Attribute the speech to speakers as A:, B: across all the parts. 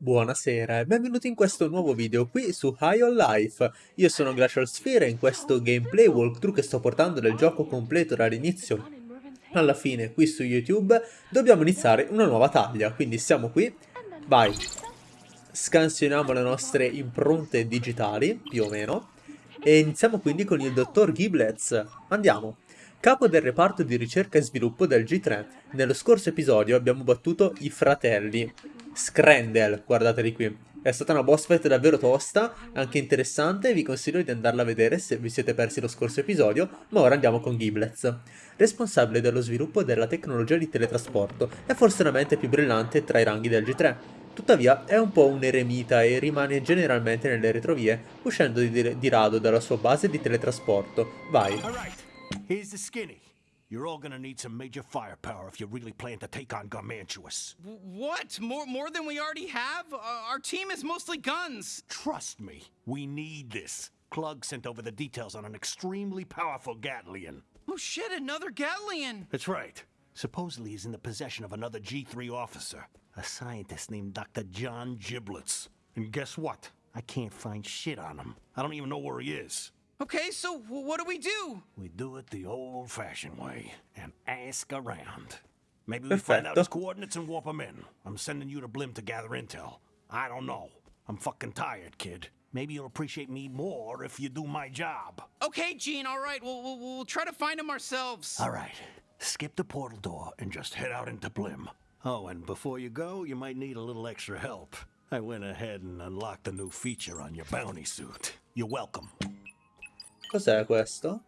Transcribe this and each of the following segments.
A: Buonasera e benvenuti in questo nuovo video qui su High on Life. Io sono Glacial Sphere e in questo gameplay walkthrough che sto portando del gioco completo dall'inizio alla fine qui su YouTube dobbiamo iniziare una nuova taglia, quindi siamo qui, vai, scansioniamo le nostre impronte digitali, più o meno, e iniziamo quindi con il dottor Giblets, andiamo. Capo del reparto di ricerca e sviluppo del G3, nello scorso episodio abbiamo battuto i fratelli, Scrandel, guardateli qui. È stata una boss fight davvero tosta, anche interessante, vi consiglio di andarla a vedere se vi siete persi lo scorso episodio, ma ora andiamo con Giblets. Responsabile dello sviluppo della tecnologia di teletrasporto, è forse la mente più brillante tra i ranghi del G3. Tuttavia è un po' un eremita e rimane generalmente nelle retrovie, uscendo di, di rado dalla sua base di teletrasporto. Vai. Here's the skinny. You're all gonna need some major firepower if you really plan to take on Garmantuous.
B: What? More, more than we already have? Uh, our team is mostly guns.
C: Trust me, we need this. Klug sent over the details on an extremely powerful Gatlian.
B: Oh shit, another Gatlian!
C: That's right. Supposedly he's in the possession of another G3 officer, a scientist named Dr. John Giblets. And guess what? I can't find shit on him. I don't even know where he is.
B: Okay, so what do we do?
C: We do it the old-fashioned way and ask around. Maybe we find out his coordinates and warp him in. I'm sending you to Blim to gather intel. I don't know. I'm fucking tired, kid. Maybe you'll appreciate me more if you do my job.
B: Okay, Gene, all right. We'll, we'll, we'll try to find him ourselves.
C: All right. Skip the portal door and just head out into Blim. Oh, and before you go, you might need a little extra help. I went ahead and unlocked a new feature on your bounty suit. You're welcome.
A: Cos'è questo?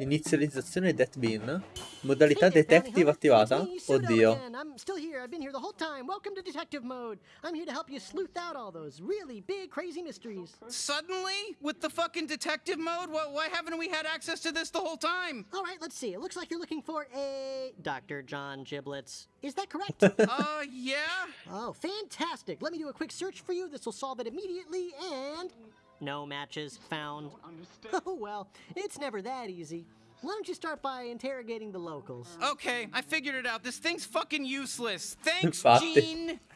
A: Inizializzazione Death Bean. Modalità detective attivata? Oddio. I'm still here. I've been here the whole time. Welcome to detective mode. I'm here to help you sleuth out all those really big crazy mysteries.
B: Suddenly? With the fucking detective mode? Why, why haven't we had access to this the whole time?
D: All right, let's see. It looks like you're looking for a Dr. John Giblets. Is that correct?
B: uh, yeah.
D: Oh, fantastic. Let me do a quick search for you. This will solve it immediately and no matches found. Oh, well, it's never that easy. Why don't you start by interrogating the locals?
B: Okay, I figured it out. This thing's fucking useless. Thanks, Gene.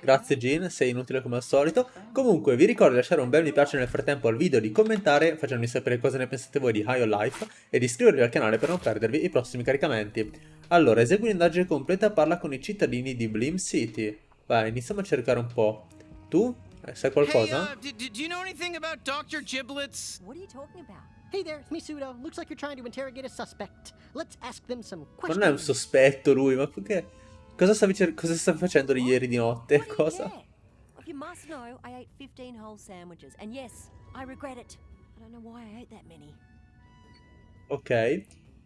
A: Grazie Gene, sei inutile come al solito. Comunque vi ricordo di lasciare un bel mi piace nel frattempo al video, di commentare facendomi sapere cosa ne pensate voi di High on Life e di iscrivervi al canale per non perdervi i prossimi caricamenti. Allora, esegui un'indagine completa e parla con i cittadini di Blim City. Vai, iniziamo a cercare un po'. Tu? Eh, sai qualcosa?
B: Hey, uh, do you know anything about Dr. Giblets?
E: What are you talking about?
D: Hey there, it's Misudo. Looks like you're trying to interrogate a suspect. Let's ask them some questions.
A: Non è un sospetto lui, ma perché? Cosa stavi, cosa stavi facendo ieri di notte? Cosa?
E: If you must know, I ate 15 whole sandwiches. And yes, I regret it. I don't know why I ate that many.
A: Ok.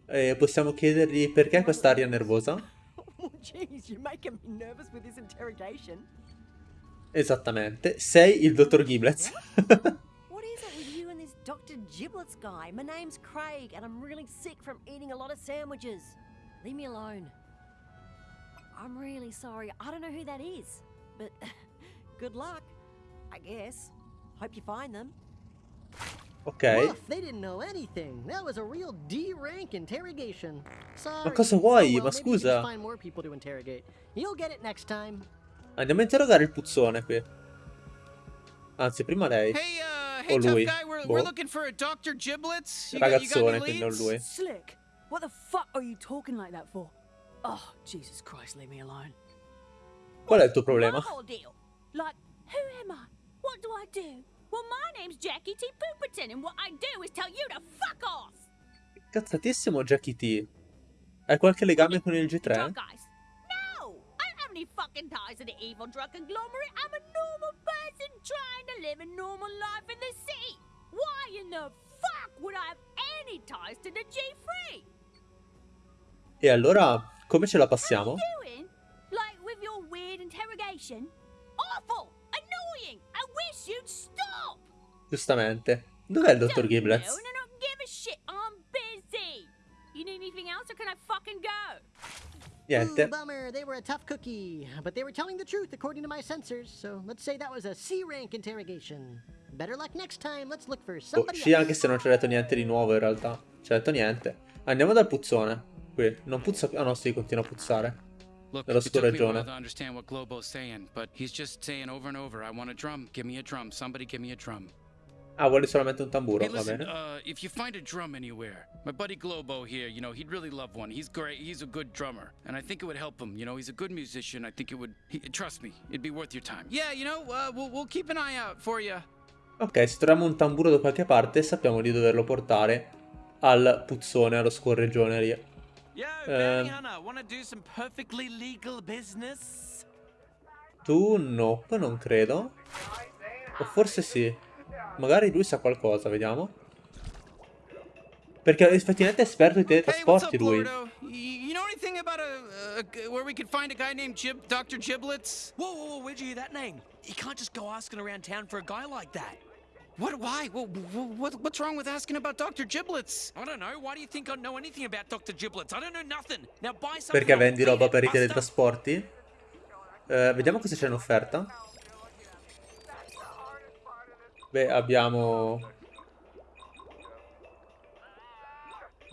A: Eh, possiamo chiedergli perché quest'aria nervosa?
E: Oh, jeez, you're making me nervous with this interrogation.
A: Esattamente. Sei il dottor Giblets.
E: what is it with you and this Dr. Giblets guy? My name's Craig and I'm really sick from eating a lot of sandwiches. Leave me alone. I'm really sorry. I don't know who that is. But good luck, I guess. Hope you find them.
A: Ok.
D: Woof, they didn't know anything. That was a real D-rank interrogation. Sorry.
A: Ma cosa vuoi?
D: Oh, well,
A: Ma scusa.
D: Find more people to interrogate. You'll get it next time.
A: Andiamo a interrogare il puzzone qui. Anzi, prima lei.
B: Hey, uh, hey,
A: o lui.
B: Guy, we're,
A: boh. Ragazzone, got, quindi non lui.
F: Slick, what the fuck are you talking like that for? Oh, Jesus Christ, leave me alone.
A: Qual è il tuo problema?
F: Like, who am I? What do I do? Well, my name's Jackie T. Pooperton, and what I do is tell you to fuck off!
A: Cazzatissimo Jackie T. Hai qualche legame con il G3?
F: Any fucking ties to the evil drug conglomerate. I'm a normal person trying to live a normal life in the city. Why in the fuck would I have any ties to the G3?
A: E allora, come ce la passiamo?
F: Like with your weird interrogation? Awful! Annoying! I wish you'd stop!
A: Giustamente. Dov'è il dottor Giblets?
F: No, no, no, give a shit. I'm busy. You need anything else or can I fucking go?
A: Niente.
D: Ooh, bummer, they were a tough cookie. But they were telling the truth according to my sensors, so let's say that was a C-rank interrogation. Better luck next time, let's look for somebody
A: oh, sì, anche se non ci ha detto niente di nuovo in realtà. Ci ha detto niente. Andiamo dal puzzone. Qui, non puzza più. Ah no, sì, continua a puzzare.
B: Look,
A: dello
B: it took me a while to understand what Globo's saying, but he's just saying over and over, I want a drum, give me a drum, somebody give me a drum.
A: Ah, vuole solamente un tamburo,
B: Hey,
A: va
B: listen,
A: bene.
B: uh, if you find a drum anywhere, my buddy Globo here, you know, he'd really love one. He's great. He's a good drummer, and I think it would help him. You know, he's a good musician. I think it would. He, trust me, it'd be worth your time. Yeah, you know, uh, we'll we'll keep an eye out for you.
A: Ok, se troviamo un tamburo da qualche parte sappiamo di doverlo portare al puzzone, allo scorreggione lì.
G: Yo,
A: Um,
G: bounty hunter, wanna do some perfectly legal business?
A: Tu nope, non credo. O forse sì. Magari lui sa qualcosa, vediamo. Perché effettivamente è esperto di teletrasporti lui.
B: Lordo? Y- You know anything about a, a g- where we could find a guy named Gib, Dr. Giblets?
G: Whoa, whoa, whoa, where'd you hear that name? You can't just go asking around town for a guy like that.
B: What? Why? What, what, what's wrong with asking about Dr. Giblets?
G: I don't know. Why do you think I know anything about Dr. Giblets? I don't know nothing. Now buy something.
A: Perché vendi roba per i teletrasporti? Eh, vediamo cosa c'è in offerta. Beh, abbiamo...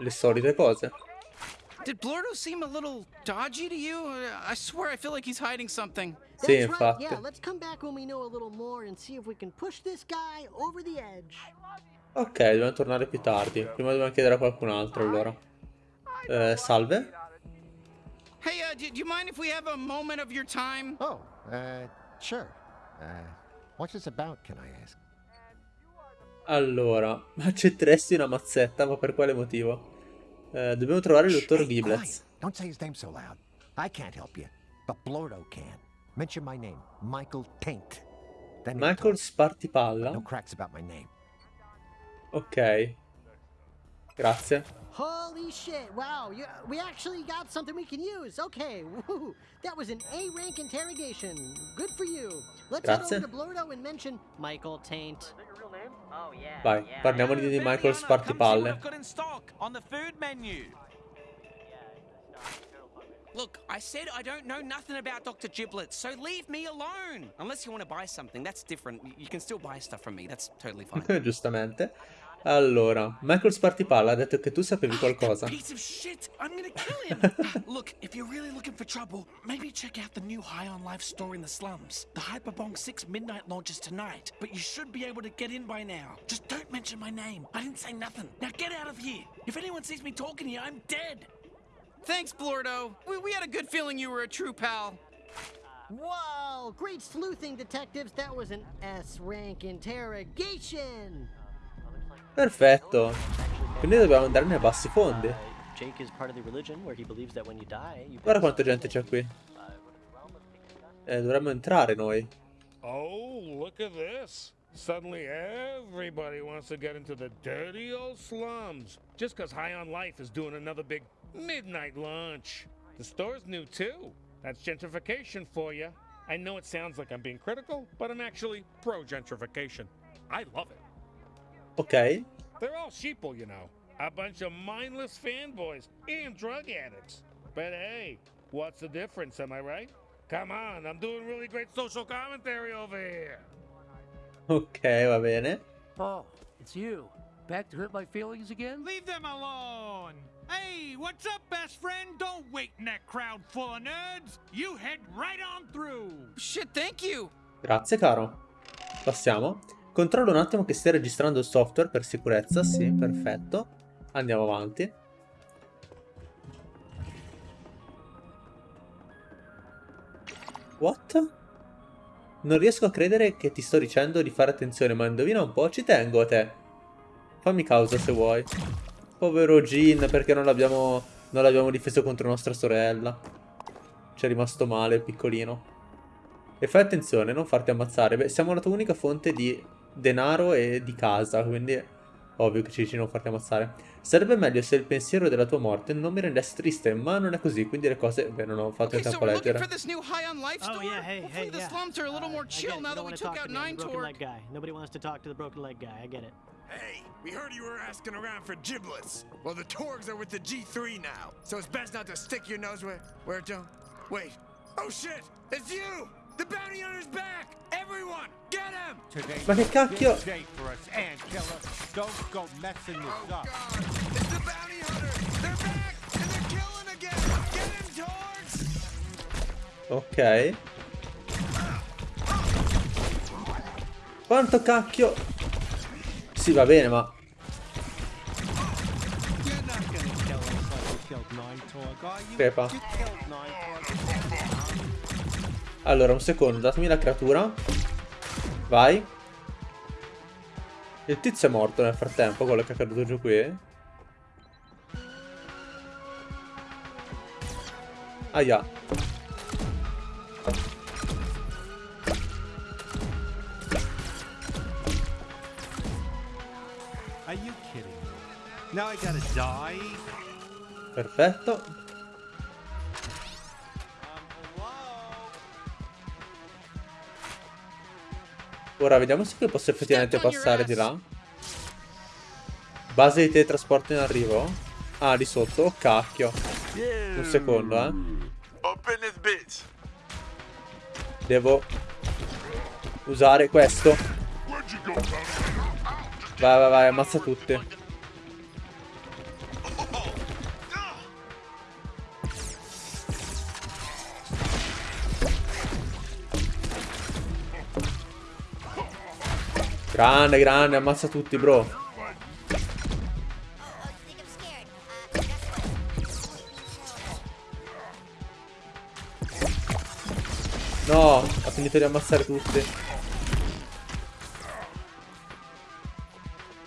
A: Le solite cose.
B: Did Blordo seem a little dodgy to you? I swear I feel like he's hiding something.
A: Sì, infatti.
D: Yeah, let's come back when we know a little more and see if we can push this guy over the edge.
A: Ok, dobbiamo tornare più tardi. Prima dobbiamo chiedere a qualcun altro allora. Eh, salve?
B: Hey, uh, do, do you mind if we have a moment of your time?
H: Oh, uh, sure. Uh, what's this about, can I ask?
A: Allora, accetteresti una mazzetta, ma per quale motivo? Eh, dobbiamo trovare il dottor Giblets.
H: Don't say his name so loud. I can't help you, but Blordo can. Mention my name, Michael Taint. Then
A: Michael. Spartipalla.
H: No cracks about my name.
A: Ok. Grazie.
D: Holy shit! Wow, you, we actually got something we can use. Okay, woo, that was an A-rank interrogation. Good for you. Let's
A: Grazie.
D: head over to Blordo and mention Michael Taint.
A: Vai, parliamo di, di Michael Spartipalle.
G: Look, I said I don't know nothing about Dr. Giblets, so leave me alone. Unless you want to buy something, that's different. You- You can still buy stuff from me. That's totally fine.
A: Giustamente. Allora, Michael Spartipalla ha detto che tu sapevi
G: ah,
A: qualcosa.
G: piece of shit! I'm gonna kill him! Ah, look, if you're really looking for trouble, maybe check out the new High on Life store in the slums. The Hyperbong 6 midnight launches tonight, but you should be able to get in by now. Just don't mention my name. I didn't say nothing. Now get out of here. If anyone sees me talking here, I'm dead.
B: Thanks, Blordo. We, we had a good feeling you were a true pal.
D: Whoa, great sleuthing, detectives. That was an S-rank interrogation.
A: Perfetto. Quindi dobbiamo andare nei bassi fondi.
I: Jake is part of the religion where he believes that when you die, you
A: Guarda quanta gente c'è qui. Eh, dovremmo entrare noi.
J: Oh, look at this. Suddenly everybody wants to get into the dirty old slums just because High on Life is doing another big midnight lunch. The store's new too. That's gentrification for you. I know it sounds like I'm being critical, but I'm actually pro gentrification. I love it.
A: Ok.
J: They're all sheeple, you know. A bunch of mindless fanboys and drug addicts. But hey, what's the difference, am I right? Come on, I'm doing really great social commentary over here.
A: Ok, va bene.
K: Oh, it's you. Back to hurt my feelings again?
L: Leave them alone! Hey, what's up, best friend? Don't wait in that crowd full of nerds. You head right on through.
B: Shit, thank you.
A: Grazie, caro. Passiamo. Controllo un attimo che stia registrando il software per sicurezza. Sì, perfetto. Andiamo avanti. What? Non riesco a credere che ti sto dicendo di fare attenzione, ma indovina un po', ci tengo a te. Fammi causa se vuoi. Povero Jean, perché non l'abbiamo non l'abbiamo difeso contro nostra sorella. Ci è rimasto male, piccolino. E fai attenzione, non farti ammazzare. Beh, siamo la tua unica fonte di denaro e di casa, quindi ovvio che ci dici non farti ammazzare. Sarebbe meglio se il pensiero della tua morte non mi rendesse triste, ma non è così, quindi le cose... Beh, non ho fatto
B: Okay,
A: il
B: so
A: tempo a leggere.
D: Oh, yeah, hey,
B: Hopefully
D: hey,
B: the
D: yeah.
B: slums are a little
D: Uh,
B: chill
D: it.
B: now that we took out Nine
D: guy. Nobody wants to talk to the broken leg guy. I get it.
M: Hey, we heard you were asking around for giblets. Well, the Torgs are with the G3 now, so it's best not to stick your nose where, where it don't. Wait. Oh shit! It's you! The bounty hunter's back! Everyone, get him!
A: Ma che cacchio?
M: Oh!
A: Ok. Quanto cacchio? Sì, va bene, ma... Crepa. Allora, un secondo, datemi la creatura. Vai. Il tizio è morto nel frattempo, quello che è caduto giù qui. Aia.
N: Are
A: Ora vediamo se posso effettivamente passare di là. Base di teletrasporto in arrivo. Ah, di sotto. Oh, cacchio. Un secondo, eh. Devo usare questo. Vai, vai, vai, ammazza tutti. Grande, grande, ammazza tutti, bro. No, ha finito di ammazzare tutti.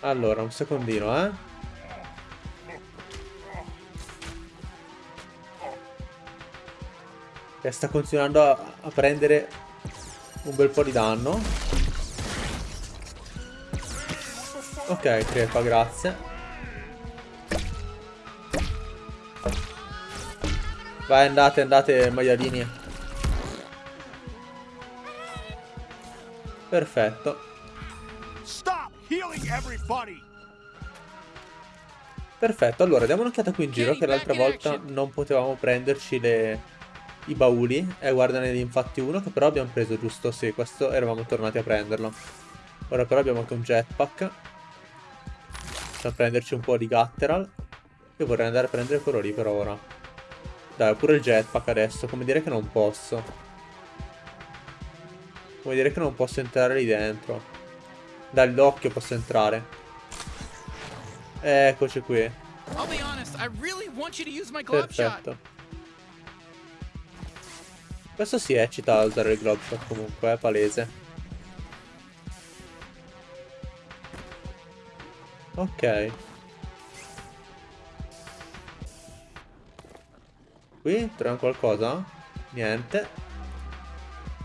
A: Allora, un secondino, eh. Che sta continuando a, a prendere un bel po' di danno. Ok, crepa, grazie. Vai, andate, andate, maialini. Perfetto. Perfetto, allora diamo un'occhiata qui in giro che l'altra volta non potevamo prenderci le... i bauli. E guardane infatti uno che però abbiamo preso giusto, sì, questo eravamo tornati a prenderlo. Ora però abbiamo anche un jetpack. Possiamo prenderci un po' di Gatteral. Io vorrei andare a prendere quello lì per ora. Dai, pure il jetpack adesso. Come dire che non posso. Come dire che non posso entrare lì dentro. Dall'occhio posso entrare. Eccoci qui. Perfetto. Questo si eccita a usare il globe shot comunque, è palese. Ok. Qui troviamo qualcosa? Niente.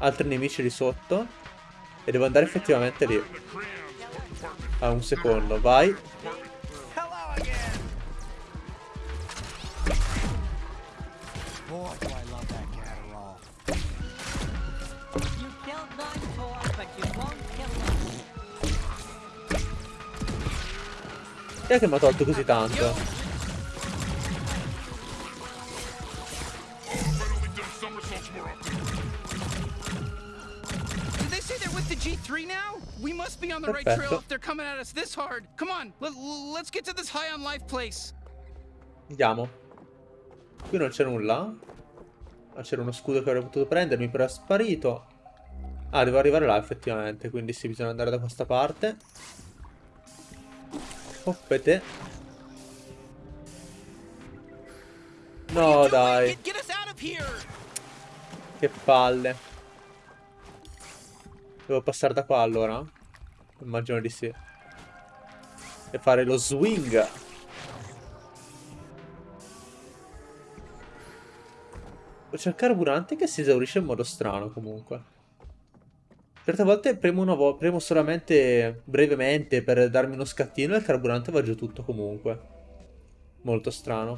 A: Altri nemici lì sotto. E devo andare effettivamente lì. Ah, un secondo, vai. È che mi ha tolto così tanto? Andiamo. Qui non c'è nulla. Ah, c'era uno scudo che avrei potuto prendermi, però è sparito. Ah, devo arrivare là effettivamente, quindi sì, bisogna andare da questa parte. Hoppete. No, dai. Che palle. Devo passare da qua allora? Immagino di sì. E fare lo swing. C'è il carburante che si esaurisce in modo strano comunque. Certe volte premo, vo premo solamente brevemente per darmi uno scattino e il carburante va giù tutto comunque. Molto strano.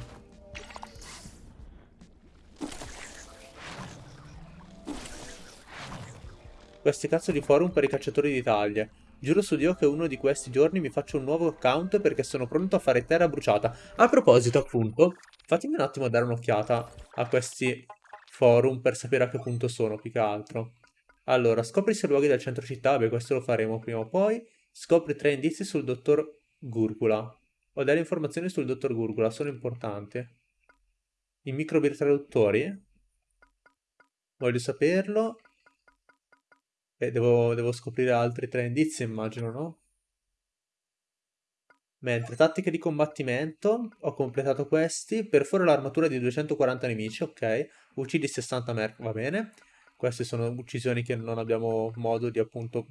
A: Questi cazzo di forum per i cacciatori d'Italia. Giuro su Dio che uno di questi giorni mi faccio un nuovo account perché sono pronto a fare terra bruciata. A proposito, appunto, fatemi un attimo dare un'occhiata a questi forum per sapere a che punto sono, più che altro. Allora, scopri se luoghi del centro città, beh questo lo faremo prima o poi. Scopri tre indizi sul dottor Gurgula. Ho delle informazioni sul dottor Gurgula, sono importanti. I microbi traduttori? Voglio saperlo. E devo, devo scoprire altri tre indizi, immagino, no? Mentre tattiche di combattimento, ho completato questi. Perforo l'armatura di 240 nemici, ok. Uccidi 60 merc, va bene. Queste sono uccisioni che non abbiamo modo di appunto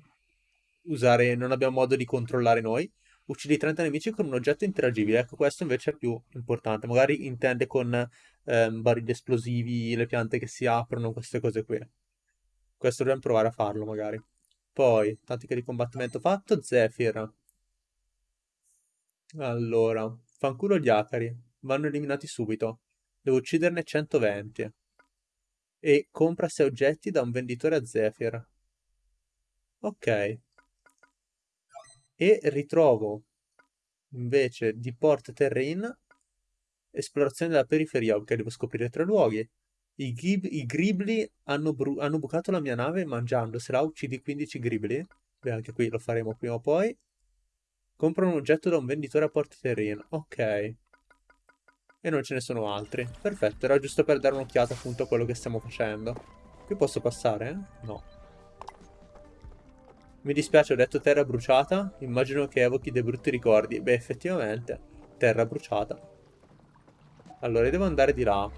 A: usare, non abbiamo modo di controllare noi. Uccidi 30 nemici con un oggetto interagibile. Ecco, questo invece è più importante. Magari intende con ehm, barili esplosivi, le piante che si aprono, queste cose qui. Questo dobbiamo provare a farlo, magari. Poi, tattica di combattimento fatto, Zephyr. Allora, fanculo gli acari. Vanno eliminati subito. Devo ucciderne 120. E compra 6 oggetti da un venditore a Zephyr. Ok. E ritrovo invece di Port Terrain esplorazione della periferia. Ok, devo scoprire tre luoghi. I, gib, i gribli hanno, hanno, bucato la mia nave mangiandosela. Uccidi 15 gribli. Beh, anche qui lo faremo prima o poi. Compra un oggetto da un venditore a Port Terrain. Ok. E non ce ne sono altri. Perfetto, era giusto per dare un'occhiata appunto a quello che stiamo facendo. Qui posso passare? No. Mi dispiace, ho detto terra bruciata. Immagino che evochi dei brutti ricordi. Beh, effettivamente, terra bruciata. Allora, devo andare di là.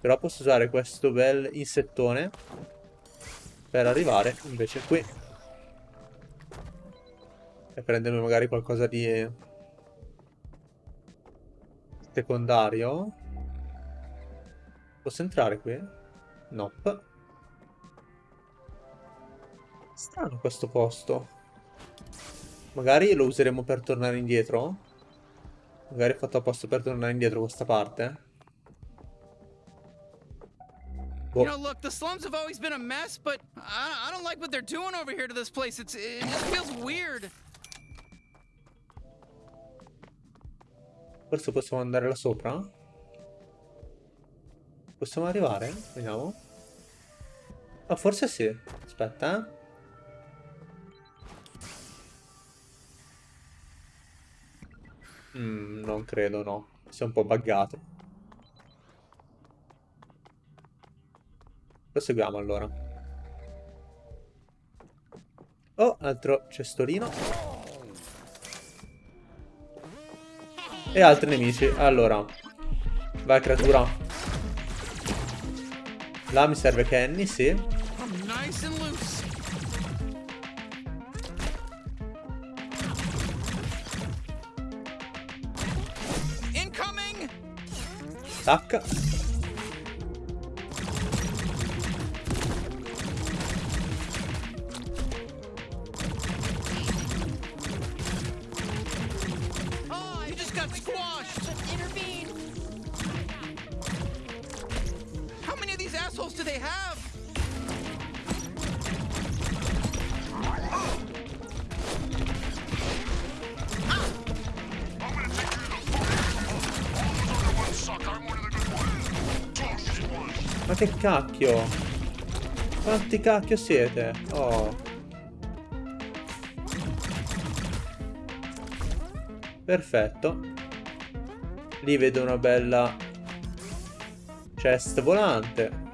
A: Però posso usare questo bel insettone per arrivare invece qui e prendermi magari qualcosa di secondario. Posso entrare qui? Nope. Strano questo posto. Magari lo useremo per tornare indietro. Magari è fatto apposta per tornare indietro questa parte.
B: You know, look, the slums have always been a mess, but I, I don't like what they're doing over here to this place. It's, it just feels weird.
A: Forse possiamo andare là sopra? Possiamo arrivare? Vediamo. Oh, forse sì. Aspetta, eh. Mm, non credo, no. Si è un po' buggato. Proseguiamo allora. Oh, altro cestolino. E altri nemici. Allora. Vai creatura. Là mi serve Kenny, sì. Tacca. Che cacchio? Quanti cacchio siete? Oh. Perfetto. Lì vedo una bella chest volante.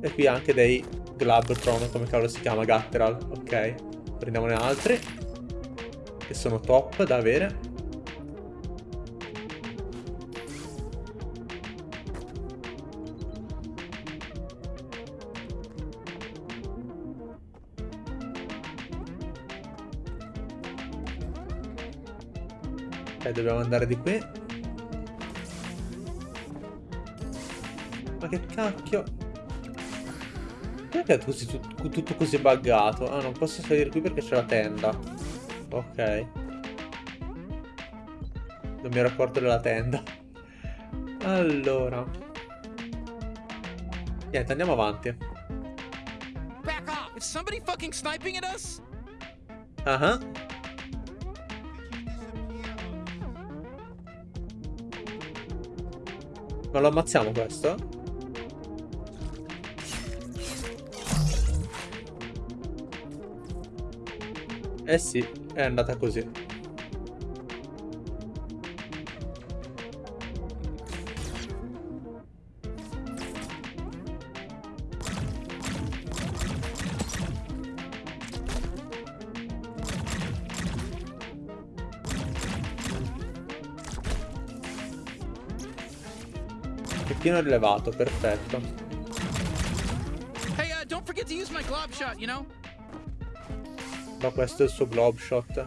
A: E qui anche dei Glabtron, come cavolo si chiama, Gatteral. Ok, prendiamone altri che sono top da avere. Ok, dobbiamo andare di qui. Ma che cacchio? Perché è così, tutto così buggato? Ah, non posso salire qui perché c'è la tenda. Ok. Non mi ero accorto della tenda. Allora. Niente, andiamo avanti.
B: Back off! Is somebody fucking sniping at us?
A: Ah uh -huh. Ma lo ammazziamo questo? Eh sì, è andata così. Pettino rilevato, perfetto.
B: Hey, non don't di usare use glob shot, you know?
A: Ma questo è il suo globe shot.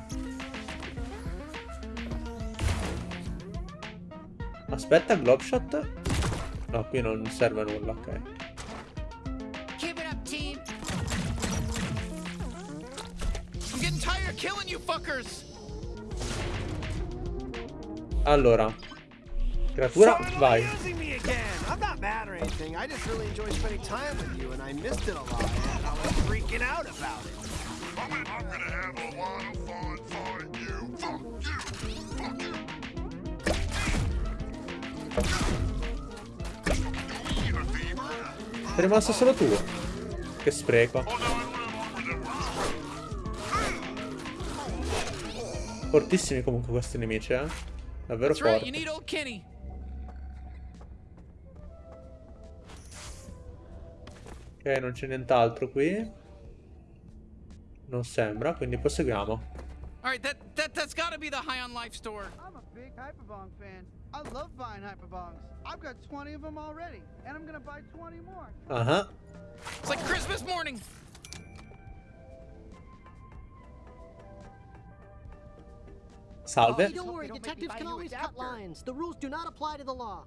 A: Aspetta, globe shot? No, qui non serve a nulla, ok.
B: Keep it up, team. I'm getting tired of killing you fuckers.
A: Allora. Creatura, vai.
O: I'm not mad or anything. I just really enjoy spending time with you, and I missed it a lot. And I was freaking out about it.
A: Sei rimasto solo tu. Che spreco. Fortissimi comunque questi nemici, eh. Davvero forti. Ok, non c'è nient'altro qui. Non sembra, quindi proseguiamo.
B: All right, that that that's got to be the High on Life store.
P: I'm a big Hyperbong fan. I love buying Hyperbongs. I've got 20 of them already, and I'm gonna buy 20 more.
A: Ah ah.
B: It's like Christmas morning.
A: Salve.
D: Hey, don't worry, detectives can always cut lines. The rules do not apply to the law.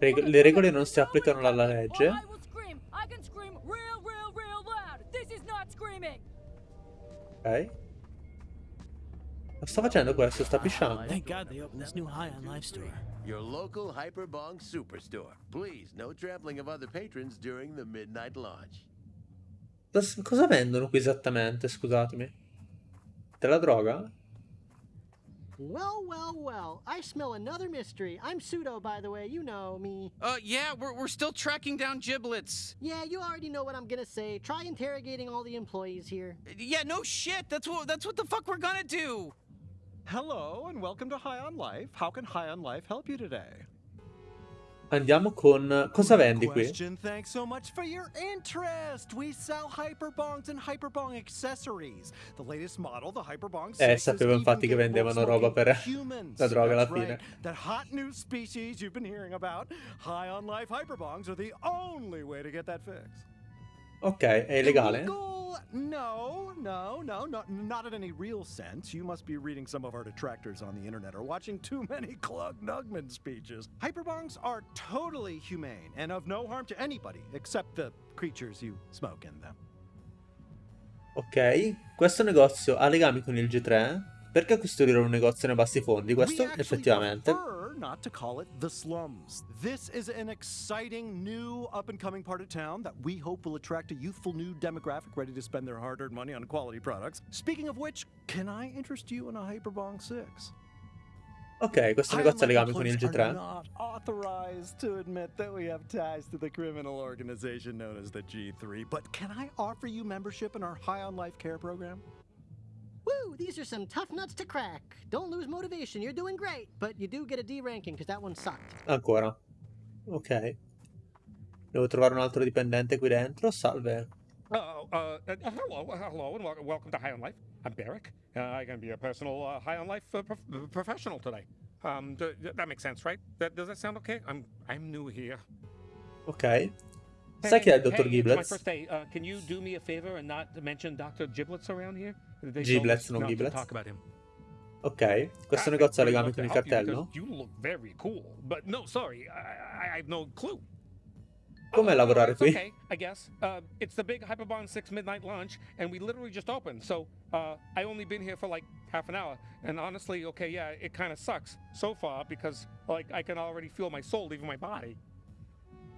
A: Reg- le regole non si applicano alla legge. Ok. Ma sta facendo questo? Sta pisciando?
Q: Thank God they opened this new High on Life store.
R: Your local Hyperbong Superstore. Please, no trampling of other patrons during the midnight launch.
A: Cos- Cosa vendono qui esattamente? Scusatemi. Della droga?
D: Well, well, well. I smell another mystery. I'm pseudo, by the way. You know me.
B: Uh, yeah, we're we're still tracking down giblets.
D: Yeah, you already know what I'm gonna say. Try interrogating all the employees here.
B: Yeah, no shit. That's what that's what the fuck we're gonna do.
S: Hello and welcome to High on Life. How can High on Life help you today?
A: Andiamo con... Cosa vendi qui?
S: Thanks so much for your interest. We sell hyperbongs and hyperbong accessories. The latest model, the Hyperbong 6,
A: Eh, sapevo infatti che vendevano roba per la droga alla fine.
S: That hot new species you've been hearing about. High on Life hyperbongs are the only way to get that fix.
A: Ok, è illegale?
S: Illegal? No, no, no, no, not in any real sense. You must be reading some of our detractors on the internet or watching too many Clug Nugman speeches. Hyperbongs are totally humane and of no harm to anybody except the creatures you smoke in them.
A: Ok, questo negozio ha legami con il G3? Perché costruire un negozio nei bassi fondi? Questo effettivamente.
S: Not to call it the slums. This is an exciting new up and coming part of town that we hope will attract a youthful new demographic ready to spend their hard earned money on quality products. Speaking of which, can I interest you in a Hyperbong 6?
A: Ok, questo negozio ha legami con il
S: employees are
A: G3?
S: not authorized to admit that we have ties to the criminal organization known as the G3, but can I offer you membership in our High on Life Care program?
D: Woo, these are some tough nuts to crack. Don't lose motivation. You're doing great, but you do get a D ranking because that one sucked.
A: Ancora. Ok. Devo trovare un altro dipendente qui dentro. Salve.
J: Uh, uh, uh, hello, hello, and wel- welcome to High on Life. I'm Barrick. Uh, I'm going to be a personal uh, High on Life uh, prof- professional today. Um, d- d- that makes sense, right? That, does that sound okay? I'm I'm new here.
A: Ok. Sai chi è il dottor
J: hey, It's my
A: Giblets?
J: first day. Uh, can you do me a favor and not mention Dr. Giblets around here? They
A: Giblets, non
J: not
A: Giblets.
J: talk about him.
A: Ok. Questo
J: I-
A: negozio ha
J: I'd
A: legami con il
J: to help you
A: cartello?
J: look very cool, but no, sorry, I, I, I have no clue.
A: Com'è lavorare qui?
J: okay, I guess. Uh, it's the big Hyperbond 6 midnight launch, and we literally just opened. So uh, I only been here for like half an hour. And honestly, okay, yeah, it kind of sucks so far because like I can already feel my soul leaving my body.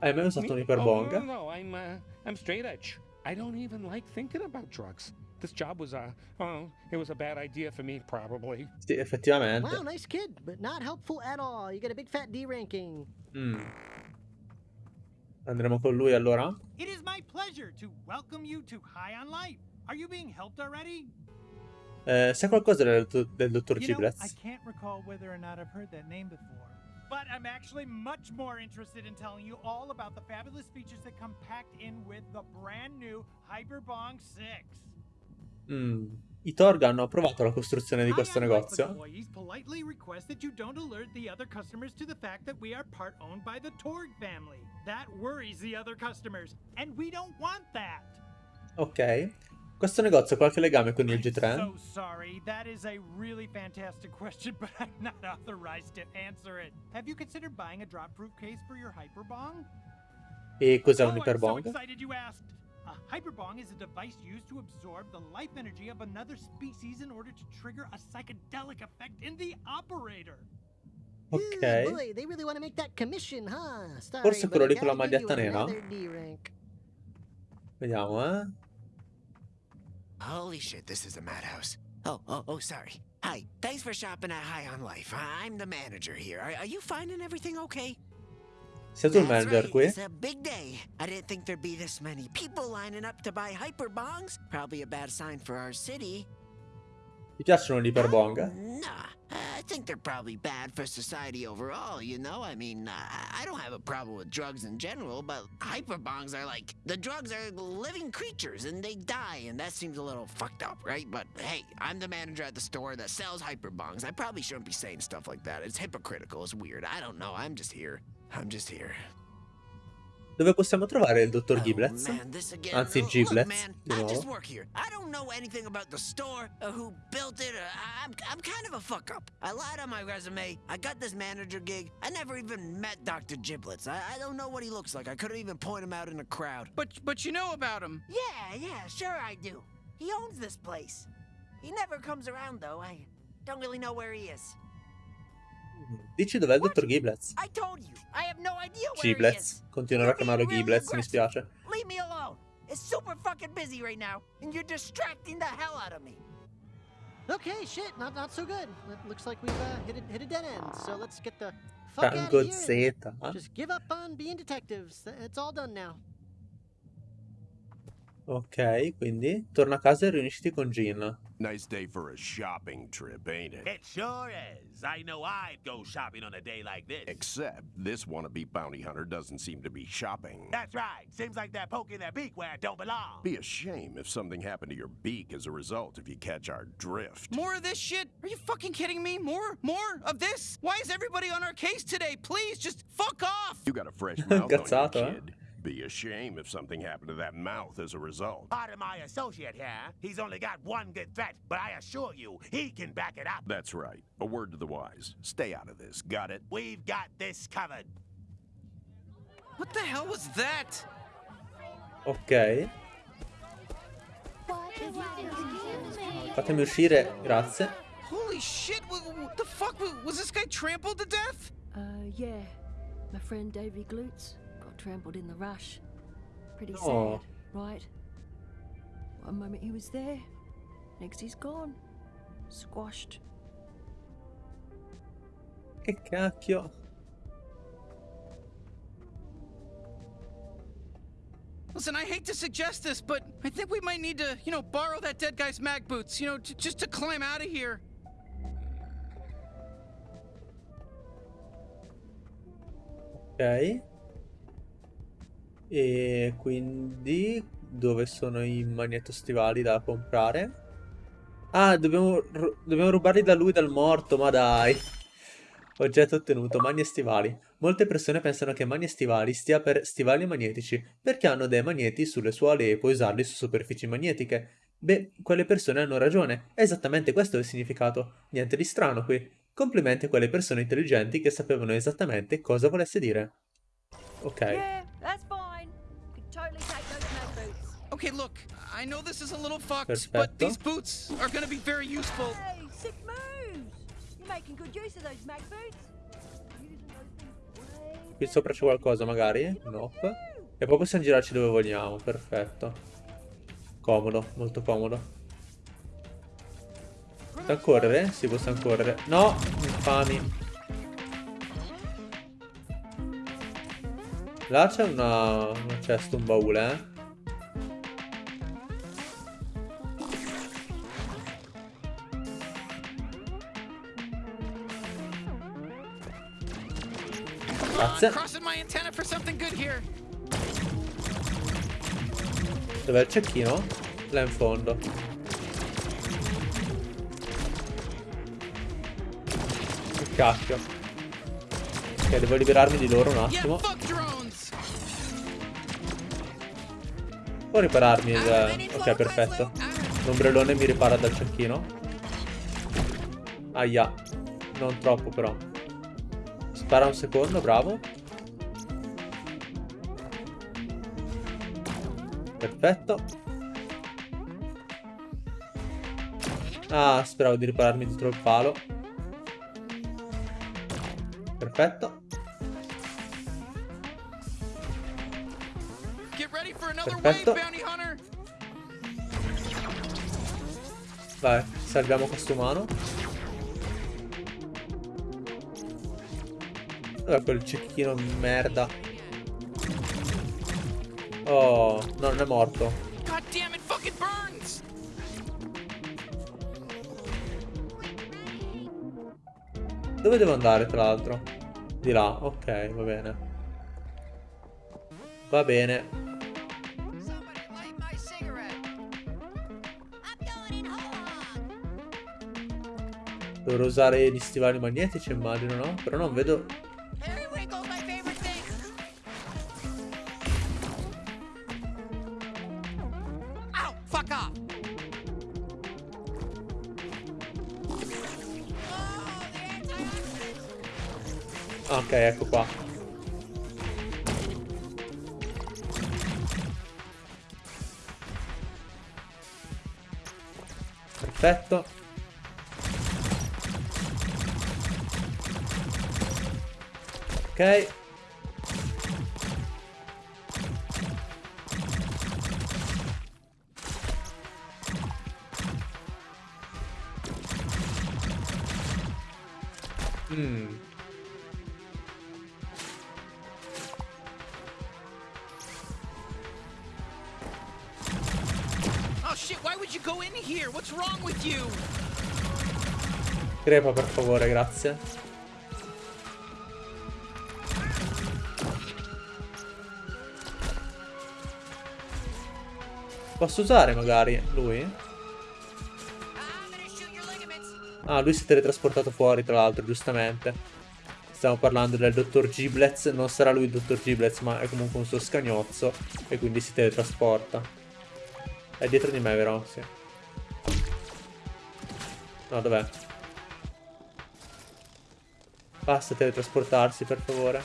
A: Hai mai usato un
J: Oh, no, no, no, I'm uh, I'm straight edge. I don't even like thinking about drugs. This job was uh, oh, it was a bad idea for me, probably.
A: Sì, effettivamente.
D: Wow, nice kid, but not helpful at all. You get a big fat D ranking.
A: Mm. Andremo con lui allora?
L: It is my pleasure to welcome you to High on Life. Are you being helped already?
A: Eh, sai qualcosa del, del dottor
L: You know, I can't recall whether or not I've heard that name before. But I'm actually much more interested in telling you all about the fabulous features that come packed in with the brand new Hyperbong 6.
A: Mm. I Torg hanno approvato la costruzione di questo negozio. Ok. Questo negozio ha qualche legame con il G3?
L: So sorry, that is a really fantastic question, but I'm not authorized to answer it. Have you considered buying a drop-proof case for your hyperbong?
A: E cos'è
L: Oh,
A: un
L: I'm so
A: iperbong?
L: excited you asked. A hyperbong is a device used to absorb the life energy of another species in order to trigger a psychedelic effect in the operator.
A: Ok.
D: Boy, they really want to make that commission, huh? Sorry,
A: Forse quello lì con la
D: gotta give you
A: maglietta nera?
D: another D rank.
A: Vediamo, eh.
T: Holy shit, this is a madhouse. Oh, oh, oh, sorry. Hi, thanks for shopping at High on Life. I'm the manager here. Are, are you finding everything okay?
A: Manager
T: right? It's a big day. I didn't think there'd be this many people lining up to buy hyperbongs. Probably a bad sign for our city.
A: Ti piacciono gli iperbong?
T: Nah, I think they're probably bad for society overall, you know? I mean, I I don't have a problem with drugs in general, but hyperbongs are like the drugs are living creatures and they die, and that seems a little fucked up, right? But hey, I'm the manager at the store that sells hyperbongs. I probably shouldn't be saying stuff like that. It's hypocritical, it's weird. I don't know. I'm just here. I'm just here.
A: Dove possiamo trovare il dottor
T: Oh,
A: Giblets?
T: man, this.
A: Anzi,
T: oh,
A: Giblets,
T: man,
A: di
T: I
A: nuovo.
T: just work here. I don't know anything about the store or who built it. Uh, or I'm, I'm kind of a fuck up. I lied on my resume. I got this manager gig. I never even met Dr. Giblets. I, I don't know what he looks like. I couldn't even point him out in a crowd.
B: But but you know about him.
T: Yeah, yeah, sure I do. He owns this place. He never comes around though. I don't really know where he is.
A: Dici dov'è il dottor Giblets?
T: I told you. I have no idea where he is.
A: Giblets. Continuerò a chiamarlo Giblets, mi spiace.
T: Leave me alone. It's super fucking busy right now, and you're distracting the hell out of me.
D: Okay, shit, not not so good. It looks like we've uh, hit a, hit a dead end. So let's get the fuck out of here.
A: Z.
D: and Just give up on being detectives. It's all done now.
A: Ok, quindi torna a casa e riunisciti con Gin.
U: Nice day for a shopping trip, ain't it?
V: It sure is. I know I'd go shopping on a day like this.
U: Except this wannabe bounty hunter doesn't seem to be shopping.
V: That's right. Seems like they're poking their beak where it don't belong.
U: Be a shame if something happened to your beak as a result if you catch our drift.
B: More of this shit? Are you fucking kidding me? More? More of this? Why is everybody on our case today? Please, just fuck off!
U: You got a fresh mouth on
A: Cazzato,
U: you,
A: eh?
U: kid. Be a shame if something happened to that mouth as a result.
V: Pardon my associate here. He's only got one good threat, but I assure you, he can back it up.
U: That's right. A word to the wise. Stay out of this. Got it?
V: We've got this covered.
B: What the hell was that?
A: Ok. Fatemi uscire, grazie.
B: Holy shit! What, what the fuck? Was this guy trampled to death?
E: Uh, yeah. My friend Davy Glutes got trampled in the rush. Pretty
A: Oh.
E: sad, right? One moment he was there, next he's gone. Squashed.
A: Che cacchio.
B: Listen, I hate to suggest this, but I think we might need to, you know, borrow that dead guy's mag boots, you know, j- just to climb out of here.
A: Ok. E quindi dove sono i magnetostivali da comprare? Ah, dobbiamo, dobbiamo rubarli da lui, dal morto, ma dai. Oggetto ottenuto, magni e stivali. Molte persone pensano che magni e stivali stia per stivali magnetici, perché hanno dei magneti sulle suole e puoi usarli su superfici magnetiche. Beh, quelle persone hanno ragione, è esattamente questo il significato. Niente di strano qui. Complimenti a quelle persone intelligenti che sapevano esattamente cosa volesse dire. Ok.
E: Yeah,
B: Okay, look, I know this is a little fucked,
A: Perfetto.
B: but these boots are gonna be very useful.
E: Hey, sick moves! You're making good use of those mag boots.
A: Qui sopra c'è qualcosa magari? Nope. E poi possiamo girarci dove vogliamo, perfetto. Comodo, molto comodo. Possiamo correre? Sì, possiamo correre. No, infami. Là c'è una... una cesta, un baule, eh. Grazie. Dov'è il cecchino? Là in fondo. Che cacchio. Ok, devo liberarmi di loro un attimo. Può ripararmi il... Ok, perfetto. L'ombrellone mi ripara dal cecchino. Aia. Non troppo però. Spara un secondo, bravo. Perfetto. Ah, speravo di ripararmi dietro il palo. Perfetto. Perfetto. Vai, salviamo questo umano. Dov'è quel cecchino merda? Oh, no, non è morto.
B: God damn it, fucking burns!
A: Dove devo andare, tra l'altro? Di là, ok, va bene. Va bene. Dovrò usare gli stivali magnetici, immagino, no? Però non vedo... Perfetto. Ok. Crepa per favore, grazie. Posso usare magari lui? Ah, lui si è teletrasportato fuori tra l'altro, giustamente. Stiamo parlando del dottor Giblets. Non sarà lui il dottor Giblets, ma è comunque un suo scagnozzo. E quindi si teletrasporta. È dietro di me, vero? Sì. No, dov'è? Basta teletrasportarsi, per favore.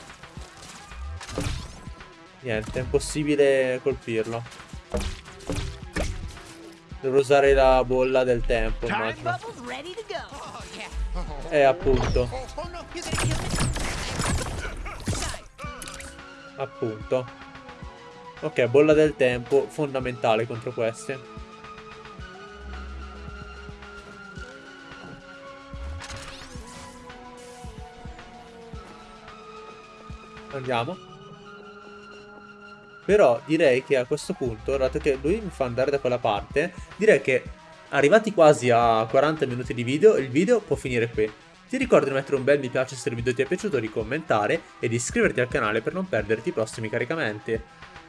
A: Niente, è impossibile colpirlo. Devo usare la bolla del tempo, immagino. Eh, appunto. Appunto. Ok, bolla del tempo, fondamentale contro questi. Andiamo. Però direi che a questo punto, dato che lui mi fa andare da quella parte, direi che arrivati quasi a 40 minuti di video, il video può finire qui. Ti ricordo di mettere un bel mi piace se il video ti è piaciuto, di commentare e di iscriverti al canale per non perderti i prossimi caricamenti.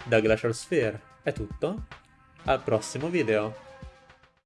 A: Da Glacial Sphere è tutto, al prossimo video.